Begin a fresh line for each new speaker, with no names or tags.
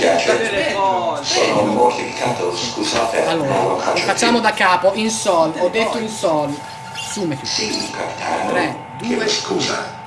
dispiace, sono mortificato, scusate.
Allora, facciamo
più.
da capo, in sol, ho detto in sol. Su,
Sì, capitano.
3,
2, scusa.